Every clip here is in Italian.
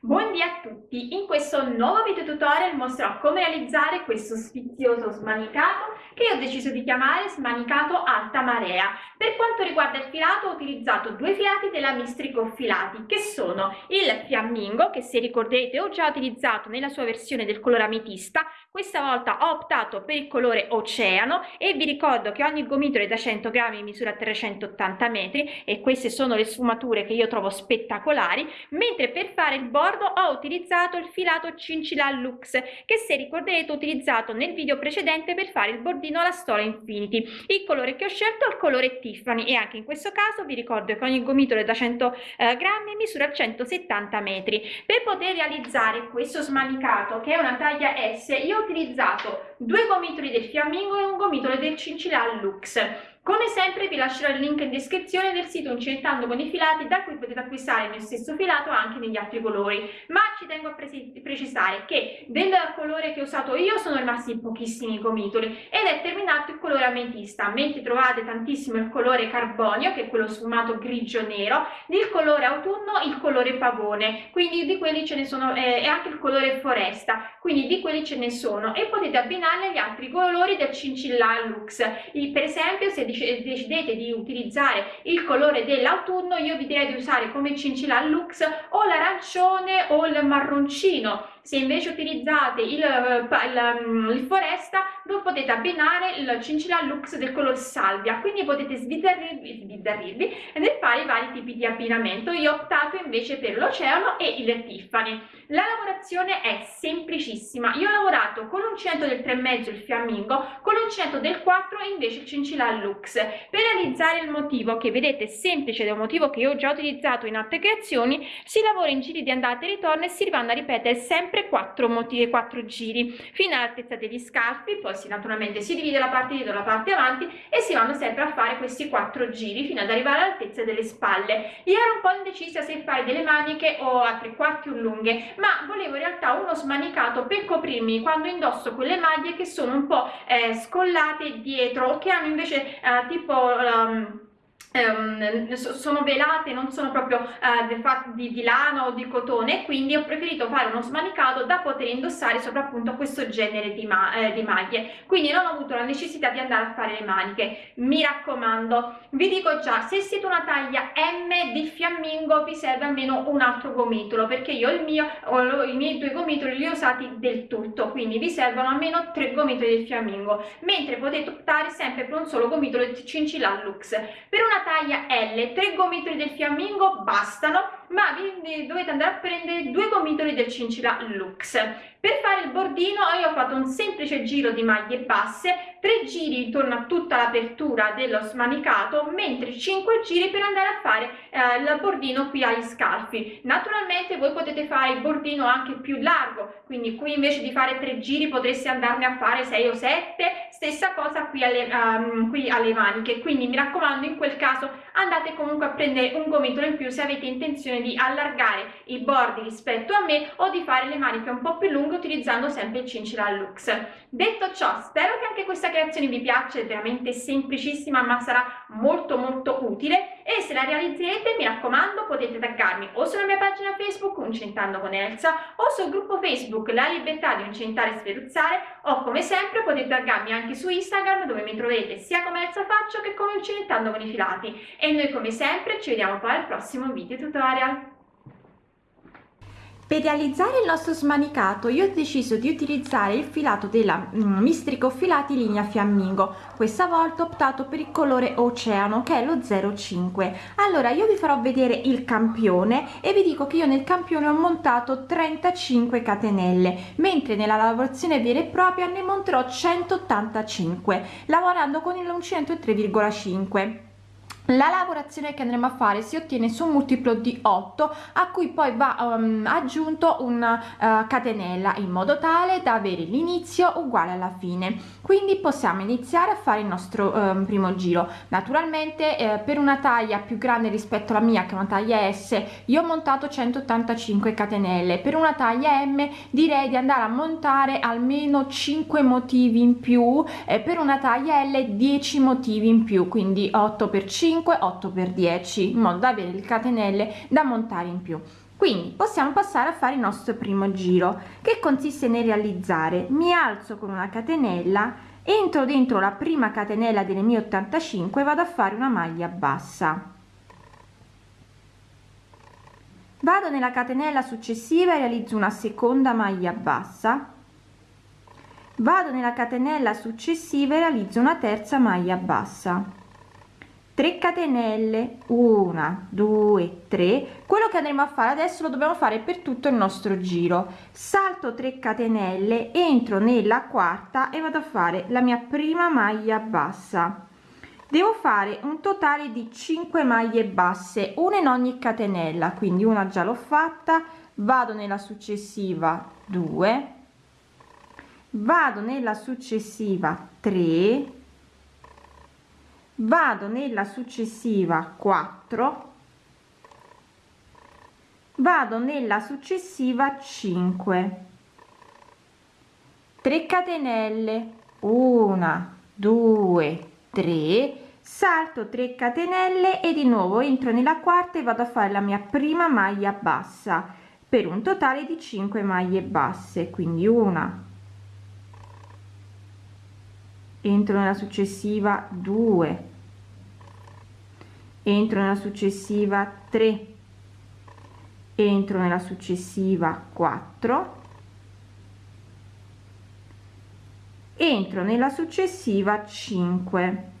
Buondì a tutti! In questo nuovo video tutorial mostrerò come realizzare questo sfizioso smanicato che io ho deciso di chiamare smanicato alta marea. Per quanto riguarda il filato ho utilizzato due filati della Mistrico Filati che sono il fiammingo che se ricorderete ho già utilizzato nella sua versione del colore ametista questa volta ho optato per il colore oceano e vi ricordo che ogni gomitolo è da 100 grammi misura 380 metri e queste sono le sfumature che io trovo spettacolari mentre per fare il bordo ho utilizzato il filato Cincilla Lux che se ricorderete ho utilizzato nel video precedente per fare il bordino alla stola Infinity. Il colore che ho scelto è il colore Tiffany e anche in questo caso vi ricordo che ogni gomitolo è da 100 eh, grammi misura 170 metri. Per poter realizzare questo smanicato che è una taglia S io ho utilizzato due gomitoli del fiammingo e un gomitolo del Cincilla Lux. Come sempre vi lascerò il link in descrizione del sito Incentando con i filati da cui potete acquistare il mio stesso filato anche negli altri colori, ma ci tengo a precisare che del colore che ho usato io sono rimasti pochissimi gomitoli ed è terminato il colore ametista, mentre trovate tantissimo il colore carbonio che è quello sfumato grigio nero, il colore autunno il colore pavone, quindi di quelli ce ne sono eh, anche il colore foresta, quindi di quelli ce ne sono e potete abbinarli agli altri colori del cincilla lux, per esempio se decidete di utilizzare il colore dell'autunno io vi direi di usare come cincilla lux o l'arancione o il marroncino se invece utilizzate il, eh, il, mm, il foresta lo potete abbinare il cincilla lux del colore salvia. Quindi potete sbizzarrirvi, sbizzarrirvi nel fare i vari tipi di abbinamento. Io ho optato invece per l'oceano e il tiffany. La lavorazione è semplicissima. Io ho lavorato con l'uncinetto del 3,5 il fiammingo con l'uncinetto del 4 invece il cincilla lux. Per realizzare il motivo che vedete semplice ed è un motivo che io ho già utilizzato in altre creazioni si lavora in giri di andata e ritorno e si vanno a ripetere sempre sempre quattro motivi quattro giri. Fino all'altezza degli scalfi poi si naturalmente si divide la parte dietro la parte avanti e si vanno sempre a fare questi quattro giri fino ad arrivare all'altezza delle spalle. Io ero un po' indecisa se fare delle maniche o a tre quarti o lunghe ma volevo in realtà uno smanicato per coprirmi quando indosso quelle maglie che sono un po' eh, scollate dietro che hanno invece eh, tipo um, Um, sono velate non sono proprio uh, di, di lana o di cotone quindi ho preferito fare uno smanicato da poter indossare soprattutto questo genere di, ma eh, di maglie. Quindi non ho avuto la necessità di andare a fare le maniche. Mi raccomando vi dico già se siete una taglia M di fiammingo vi serve almeno un altro gomitolo perché io il mio ho i miei due gomitoli li ho usati del tutto quindi vi servono almeno tre gomitoli del fiammingo. Mentre potete optare sempre per un solo gomitolo di cincilla lux. Per una taglia L, tre gomitoli del fiammingo bastano ma vi dovete andare a prendere due gomitoli del cincilla Lux. Per fare il bordino io ho fatto un semplice giro di maglie basse, tre giri intorno a tutta l'apertura dello smanicato, mentre 5 giri per andare a fare eh, il bordino qui agli scalfi. Naturalmente voi potete fare il bordino anche più largo, quindi qui invece di fare tre giri potreste andarne a fare 6 o 7, stessa cosa qui alle, um, qui alle maniche, quindi mi raccomando in quel caso andate comunque a prendere un gomitolo in più se avete intenzione di allargare i bordi rispetto a me o di fare le maniche un po' più lunghe utilizzando sempre il cincilla lux. Detto ciò spero che anche questa creazione vi piaccia è veramente semplicissima ma sarà molto molto utile. E se la realizzerete mi raccomando potete taggarmi o sulla mia pagina facebook Uncentando con Elsa o sul gruppo facebook La Libertà di Uncentare e Sferuzzare o come sempre potete taggarmi anche su Instagram dove mi troverete sia come Elsa Faccio che come Uncentando con i filati. E noi come sempre ci vediamo poi al prossimo video tutorial. Per realizzare il nostro smanicato io ho deciso di utilizzare il filato della mm, mistrico filati linea fiammingo. Questa volta ho optato per il colore oceano che è lo 05 allora io vi farò vedere il campione e vi dico che io nel campione ho montato 35 catenelle mentre nella lavorazione vera e propria ne monterò 185 lavorando con il l'uncinetto 3,5 la lavorazione che andremo a fare si ottiene su un multiplo di 8 a cui poi va um, aggiunto una uh, catenella in modo tale da avere l'inizio uguale alla fine. Quindi possiamo iniziare a fare il nostro um, primo giro. Naturalmente eh, per una taglia più grande rispetto alla mia che è una taglia S io ho montato 185 catenelle. Per una taglia M direi di andare a montare almeno 5 motivi in più e per una taglia L 10 motivi in più quindi 8 per 5 5 8 per 10 in modo da avere le catenelle da montare in più. Quindi possiamo passare a fare il nostro primo giro che consiste nel realizzare. Mi alzo con una catenella entro dentro la prima catenella delle mie 85 vado a fare una maglia bassa. Vado nella catenella successiva e realizzo una seconda maglia bassa. Vado nella catenella successiva e realizzo una terza maglia bassa 3 catenelle. 1 2 3 quello che andremo a fare adesso lo dobbiamo fare per tutto il nostro giro. Salto 3 catenelle entro nella quarta e vado a fare la mia prima maglia bassa. Devo fare un totale di 5 maglie basse una in ogni catenella quindi una già l'ho fatta. Vado nella successiva 2 vado nella successiva 3 vado nella successiva 4 vado nella successiva 5 3 catenelle. 1 2 3 salto 3 catenelle e di nuovo entro nella quarta e vado a fare la mia prima maglia bassa per un totale di 5 maglie basse. Quindi una entro nella successiva 2 entro nella successiva 3 entro nella successiva 4 entro nella successiva 5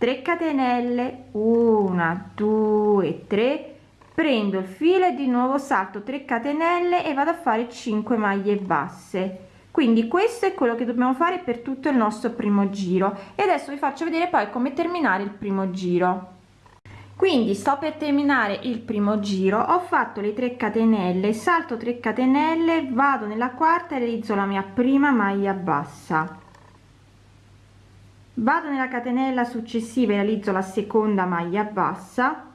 3 catenelle. 1 2 3 prendo il filo e di nuovo salto 3 catenelle e vado a fare 5 maglie basse quindi questo è quello che dobbiamo fare per tutto il nostro primo giro. E adesso vi faccio vedere poi come terminare il primo giro. Quindi sto per terminare il primo giro. Ho fatto le 3 catenelle. Salto 3 catenelle vado nella quarta e realizzo la mia prima maglia bassa. Vado nella catenella successiva e realizzo la seconda maglia bassa.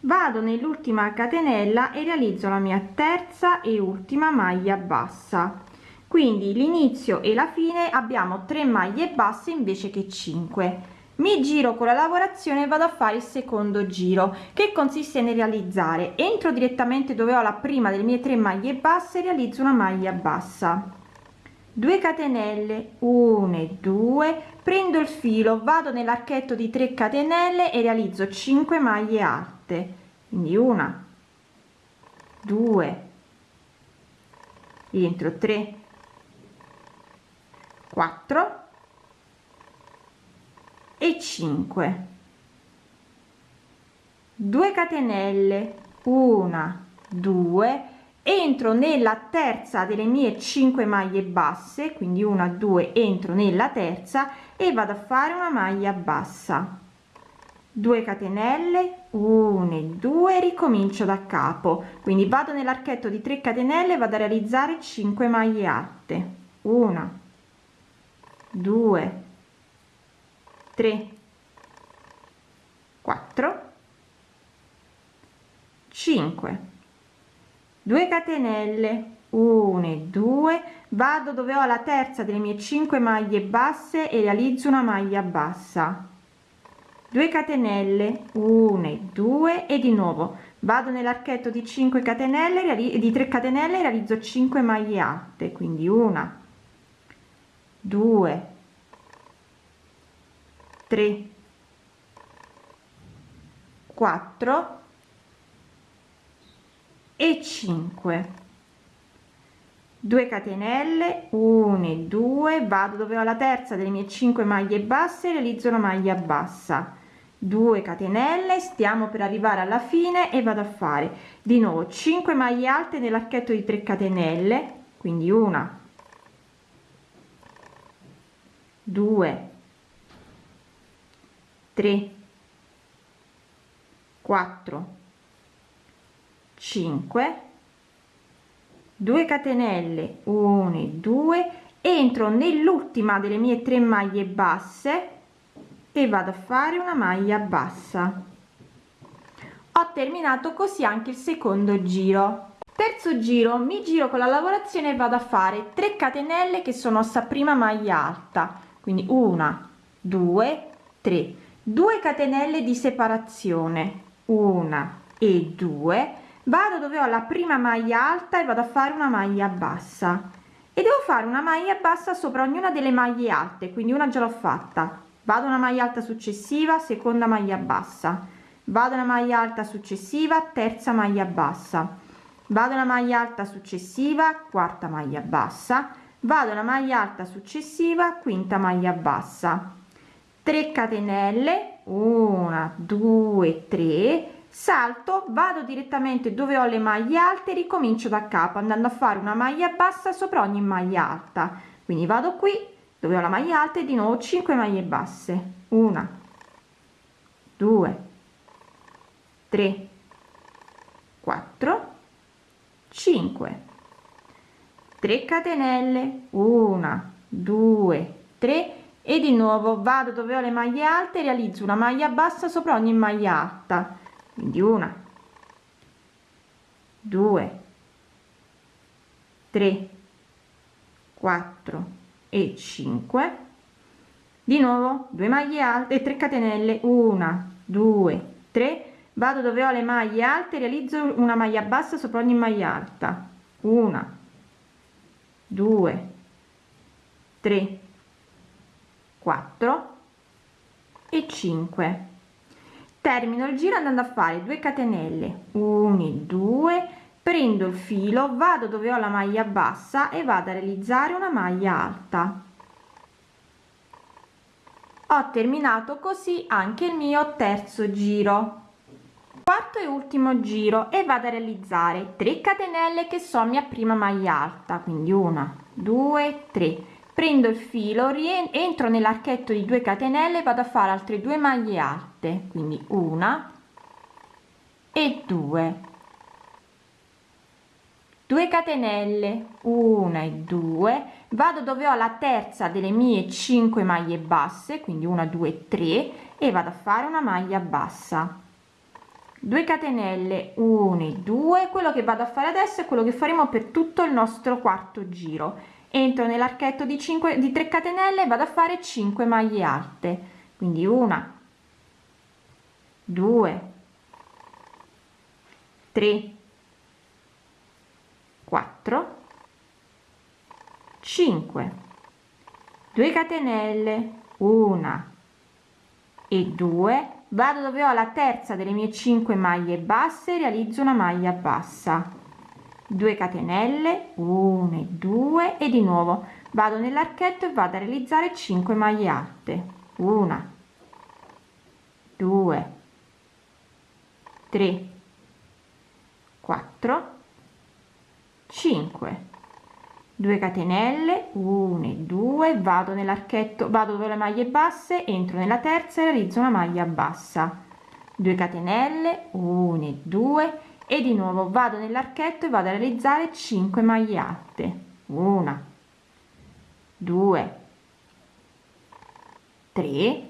Vado nell'ultima catenella e realizzo la mia terza e ultima maglia bassa quindi l'inizio e la fine abbiamo 3 maglie basse invece che 5 mi giro con la lavorazione e vado a fare il secondo giro che consiste nel realizzare. Entro direttamente dove ho la prima delle mie 3 maglie basse realizzo una maglia bassa. 2 catenelle 1 e 2 prendo il filo vado nell'archetto di 3 catenelle e realizzo 5 maglie alte. Quindi una 2 rientro 3 4 e 5 2 catenelle 1 2 entro nella terza delle mie 5 maglie basse quindi una 2 entro nella terza e vado a fare una maglia bassa. 2 catenelle 1 e 2 ricomincio da capo. Quindi vado nell'archetto di 3 catenelle vado a realizzare 5 maglie alte 1 2 3 4 5 2 catenelle 1 e 2 vado dove ho la terza delle mie 5 maglie basse e realizzo una maglia bassa. 2 catenelle 1 e 2 e di nuovo vado nell'archetto di 5 catenelle di 3 catenelle realizzo 5 maglie alte quindi una 2 3 4 e 5 2 catenelle 1 e 2 vado dove ho la terza delle mie 5 maglie basse realizzo una maglia bassa. 2 catenelle stiamo per arrivare alla fine e vado a fare di nuovo 5 maglie alte nell'archetto di 3 catenelle quindi una 2 3 4 5 2 catenelle 1 e 2 entro nell'ultima delle mie tre maglie basse e vado a fare una maglia bassa. Ho terminato così anche il secondo giro. Terzo giro mi giro con la lavorazione e vado a fare 3 catenelle che sono sta prima maglia alta quindi una due tre. 2 catenelle di separazione. Una e 2 vado dove ho la prima maglia alta e vado a fare una maglia bassa. E devo fare una maglia bassa sopra ognuna delle maglie alte quindi una già l'ho fatta. Vado una maglia alta successiva seconda maglia bassa. Vado una maglia alta successiva terza maglia bassa. Vado una maglia alta successiva quarta maglia bassa vado una maglia alta successiva quinta maglia bassa. 3 catenelle 1 2 3 salto vado direttamente dove ho le maglie alte ricomincio da capo andando a fare una maglia bassa sopra ogni maglia alta. Quindi vado qui dove ho la maglia alta e di nuovo 5 maglie basse. 1 2 3 4 5 3 catenelle. 1 2 3 e di nuovo vado dove ho le maglie alte realizzo una maglia bassa sopra ogni maglia alta. Quindi una due tre quattro e 5 di nuovo 2 maglie alte 3 catenelle. 1 2 3 vado dove ho le maglie alte realizzo una maglia bassa sopra ogni maglia alta. 1 2 3 4 e 5 termino il giro andando a fare 2 catenelle 1 2 prendo il filo vado dove ho la maglia bassa e vado a realizzare una maglia alta. Ho terminato così anche il mio terzo giro quarto e ultimo giro e vado a realizzare 3 catenelle che sono mia prima maglia alta quindi una due tre. Prendo il filo rientro nell'archetto di 2 catenelle vado a fare altre due maglie alte quindi una e due. 2 catenelle 1 e 2 vado dove ho la terza delle mie 5 maglie basse quindi 1 2 3 e vado a fare una maglia bassa 2 catenelle 1 e 2 quello che vado a fare adesso è quello che faremo per tutto il nostro quarto giro. Entro nell'archetto di 5 di 3 catenelle vado a fare 5 maglie alte. Quindi una 2 3 4 5 2 catenelle 1 e 2 vado dove ho la terza delle mie 5 maglie basse realizzo una maglia bassa. 2 catenelle 1 2 e di nuovo vado nell'archetto e vado a realizzare 5 maglie alte. 1 2 3 4 5 2 catenelle 1 2 vado nell'archetto vado dove le maglie basse entro nella terza e realizzo una maglia bassa. 2 catenelle 1 2 e di nuovo vado nell'archetto e vado a realizzare 5 maglie alte una 2 3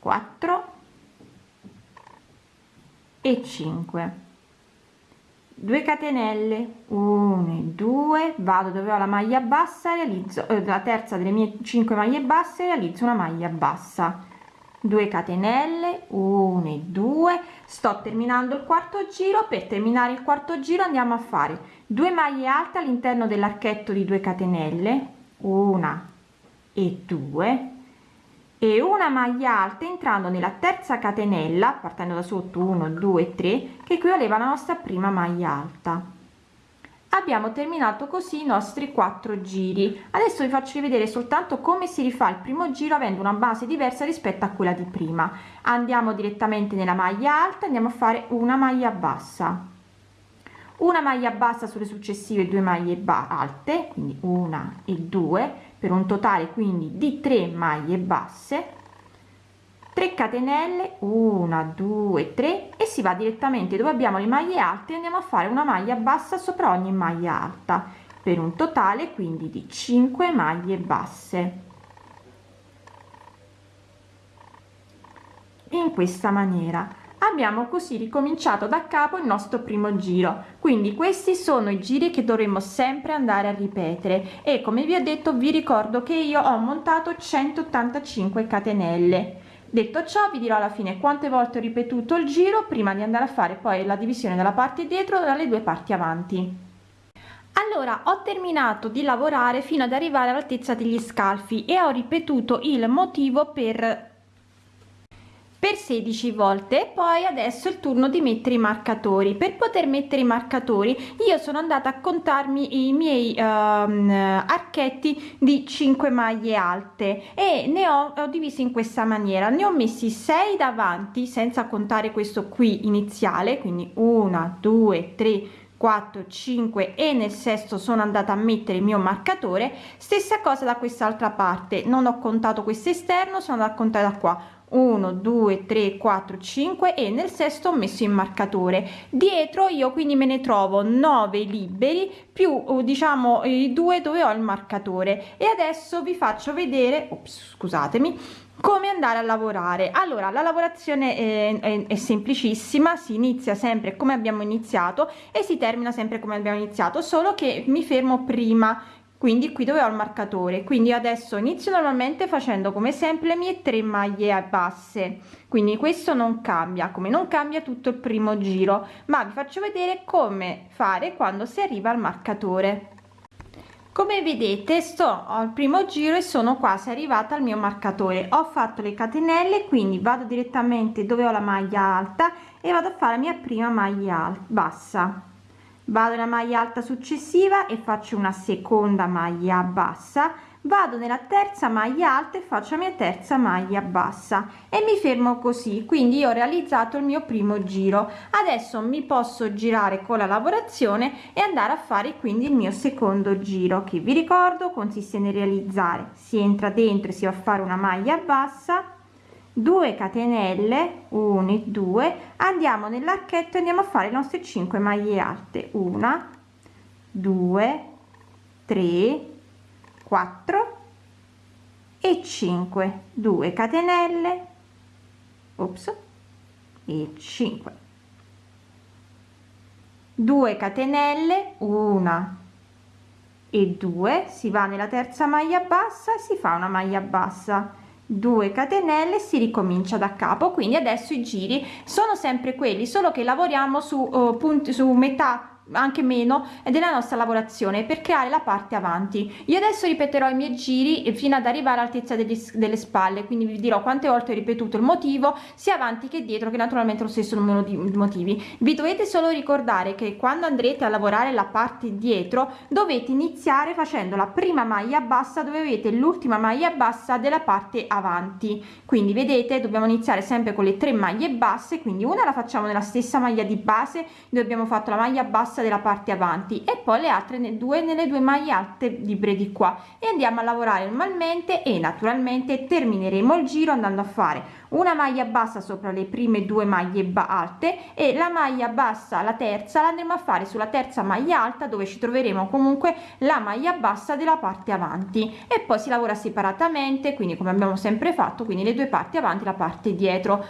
4 e 5 2 catenelle. 1 2 vado dove ho la maglia bassa realizzo eh, la terza delle mie 5 maglie basse realizzo una maglia bassa. 2 catenelle. 1 e 2 sto terminando il quarto giro. Per terminare il quarto giro andiamo a fare 2 maglie alte all'interno dell'archetto di 2 catenelle. Una e 2 e una maglia alta entrando nella terza catenella partendo da sotto 1 2 3 che equivaleva alla nostra prima maglia alta. Abbiamo terminato così i nostri quattro giri. Adesso vi faccio vedere soltanto come si rifà il primo giro avendo una base diversa rispetto a quella di prima. Andiamo direttamente nella maglia alta andiamo a fare una maglia bassa una maglia bassa sulle successive due maglie alte quindi una e due per un totale quindi di 3 maglie basse. 3 catenelle 1 2 3 e si va direttamente dove abbiamo le maglie alte andiamo a fare una maglia bassa sopra ogni maglia alta per un totale quindi di 5 maglie basse. In questa maniera abbiamo così ricominciato da capo il nostro primo giro. Quindi questi sono i giri che dovremmo sempre andare a ripetere. E come vi ho detto vi ricordo che io ho montato 185 catenelle. Detto ciò vi dirò alla fine quante volte ho ripetuto il giro prima di andare a fare poi la divisione della parte dietro dalle due parti avanti. Allora ho terminato di lavorare fino ad arrivare all'altezza degli scalfi e ho ripetuto il motivo per per 16 volte poi adesso è il turno di mettere i marcatori. Per poter mettere i marcatori io sono andata a contarmi i miei um, archetti di 5 maglie alte e ne ho, ho divisi in questa maniera. Ne ho messi 6 davanti senza contare questo qui iniziale quindi 1 2 3 4 5 e nel sesto sono andata a mettere il mio marcatore. Stessa cosa da quest'altra parte non ho contato questo esterno sono andata a contare da qua 1 2 3 4 5 e nel sesto ho messo il marcatore. Dietro io quindi me ne trovo 9 liberi più uh, diciamo i due dove ho il marcatore. E adesso vi faccio vedere ops, scusatemi come andare a lavorare. Allora la lavorazione è, è, è, semplicissima si inizia sempre come abbiamo iniziato e si termina sempre come abbiamo iniziato solo che mi fermo prima quindi qui dove ho il marcatore. Quindi adesso inizio normalmente facendo come sempre le mie tre maglie basse. Quindi questo non cambia. Come non cambia tutto il primo giro. Ma vi faccio vedere come fare quando si arriva al marcatore. Come vedete sto al primo giro e sono quasi arrivata al mio marcatore. Ho fatto le catenelle quindi vado direttamente dove ho la maglia alta e vado a fare la mia prima maglia bassa vado nella maglia alta successiva e faccio una seconda maglia bassa. Vado nella terza maglia alta e faccio la mia terza maglia bassa. E mi fermo così. Quindi ho realizzato il mio primo giro. Adesso mi posso girare con la lavorazione e andare a fare quindi il mio secondo giro che vi ricordo consiste nel realizzare. Si entra dentro e si va a fare una maglia bassa 2 catenelle 1 e 2 andiamo nell'archetto e andiamo a fare le nostre 5 maglie alte. 1 2 3 4 e 5 2 catenelle ops e 5 2 catenelle 1 e 2 si va nella terza maglia bassa si fa una maglia bassa 2 catenelle si ricomincia da capo quindi adesso i giri sono sempre quelli solo che lavoriamo su uh, punti su metà anche meno della nostra lavorazione per creare la parte avanti. Io adesso ripeterò i miei giri fino ad arrivare all'altezza delle spalle quindi vi dirò quante volte ho ripetuto il motivo sia avanti che dietro che naturalmente lo stesso numero di motivi. Vi dovete solo ricordare che quando andrete a lavorare la parte dietro dovete iniziare facendo la prima maglia bassa dove avete l'ultima maglia bassa della parte avanti. Quindi vedete dobbiamo iniziare sempre con le tre maglie basse quindi una la facciamo nella stessa maglia di base dove abbiamo fatto la maglia bassa della parte avanti e poi le altre due nelle due maglie alte libre di qua. E andiamo a lavorare normalmente e naturalmente termineremo il giro andando a fare una maglia bassa sopra le prime due maglie alte e la maglia bassa la terza la andremo a fare sulla terza maglia alta dove ci troveremo comunque la maglia bassa della parte avanti. E poi si lavora separatamente quindi come abbiamo sempre fatto quindi le due parti avanti la parte dietro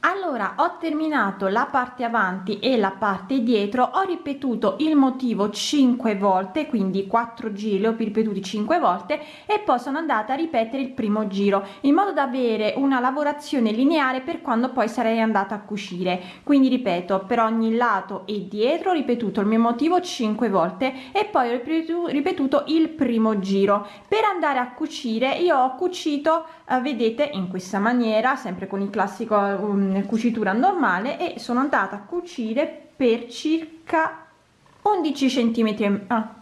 allora ho terminato la parte avanti e la parte dietro ho ripetuto il motivo 5 volte quindi 4 giri ho ripetuti 5 volte e poi sono andata a ripetere il primo giro in modo da avere una lavorazione lineare per quando poi sarei andata a cucire. Quindi ripeto per ogni lato e dietro ho ripetuto il mio motivo 5 volte e poi ho ripetuto il primo giro. Per andare a cucire io ho cucito eh, vedete in questa maniera sempre con il classico um, cucitura normale e sono andata a cucire per circa 11 centimetri ah,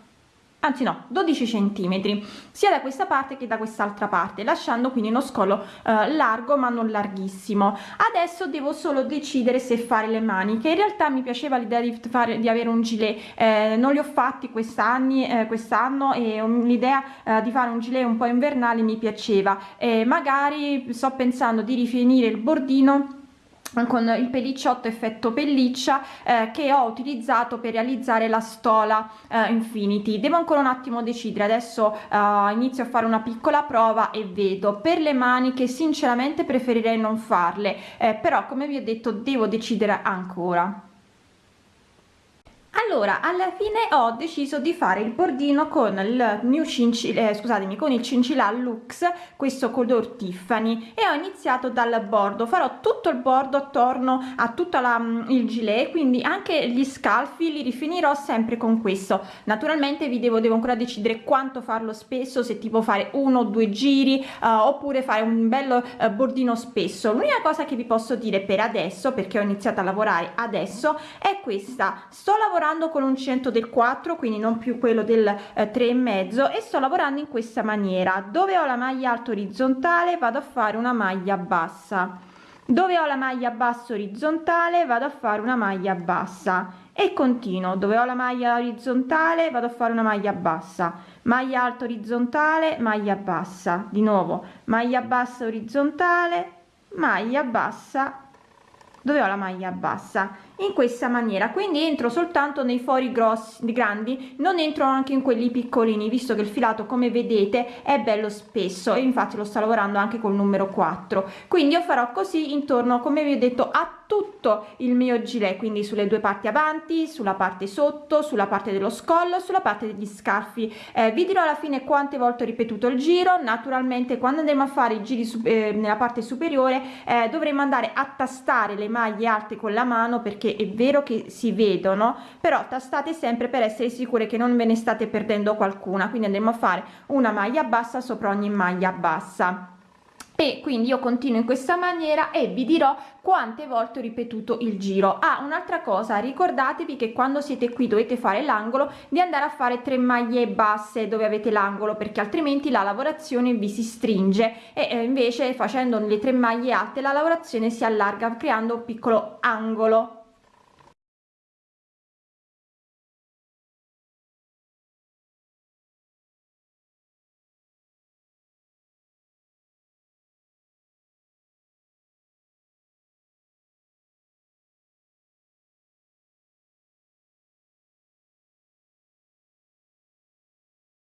anzi no 12 centimetri sia da questa parte che da quest'altra parte lasciando quindi uno scollo eh, largo ma non larghissimo. Adesso devo solo decidere se fare le maniche in realtà mi piaceva l'idea di fare di avere un gilet eh, non li ho fatti quest'anni eh, quest'anno e l'idea eh, di fare un gilet un po invernale mi piaceva. E magari sto pensando di rifinire il bordino con il pellicciotto effetto pelliccia eh, che ho utilizzato per realizzare la stola eh, infinity. Devo ancora un attimo decidere adesso eh, inizio a fare una piccola prova e vedo. Per le maniche sinceramente preferirei non farle eh, però come vi ho detto devo decidere ancora allora alla fine ho deciso di fare il bordino con il mio cincilla eh, scusatemi con il cincilla lux questo color tiffany e ho iniziato dal bordo. Farò tutto il bordo attorno a tutta la mm, il gilet quindi anche gli scalfi li rifinirò sempre con questo. Naturalmente vi devo devo ancora decidere quanto farlo spesso se tipo fare uno o due giri uh, oppure fare un bello uh, bordino spesso. L'unica cosa che vi posso dire per adesso perché ho iniziato a lavorare adesso è questa. Sto lavorando con un centro del 4 quindi non più quello del eh, 3 e mezzo e sto lavorando in questa maniera. Dove ho la maglia alta orizzontale vado a fare una maglia bassa. Dove ho la maglia bassa orizzontale vado a fare una maglia bassa. E continuo. Dove ho la maglia orizzontale vado a fare una maglia bassa. Maglia alta orizzontale maglia bassa. Di nuovo maglia bassa orizzontale maglia bassa dove ho la maglia bassa in questa maniera. Quindi entro soltanto nei fori grossi grandi non entro anche in quelli piccolini visto che il filato come vedete è bello spesso e infatti lo sto lavorando anche col numero 4 quindi io farò così intorno come vi ho detto a tutto il mio gilet quindi sulle due parti avanti sulla parte sotto sulla parte dello scollo sulla parte degli scarfi. Eh, vi dirò alla fine quante volte ho ripetuto il giro. Naturalmente quando andremo a fare i giri eh, nella parte superiore eh, dovremo andare a tastare le maglie alte con la mano perché è vero che si vedono però tastate sempre per essere sicure che non ve ne state perdendo qualcuna. Quindi andremo a fare una maglia bassa sopra ogni maglia bassa e quindi io continuo in questa maniera e vi dirò quante volte ho ripetuto il giro. Ah un'altra cosa ricordatevi che quando siete qui dovete fare l'angolo di andare a fare tre maglie basse dove avete l'angolo perché altrimenti la lavorazione vi si stringe. E eh, invece facendo le tre maglie alte la lavorazione si allarga creando un piccolo angolo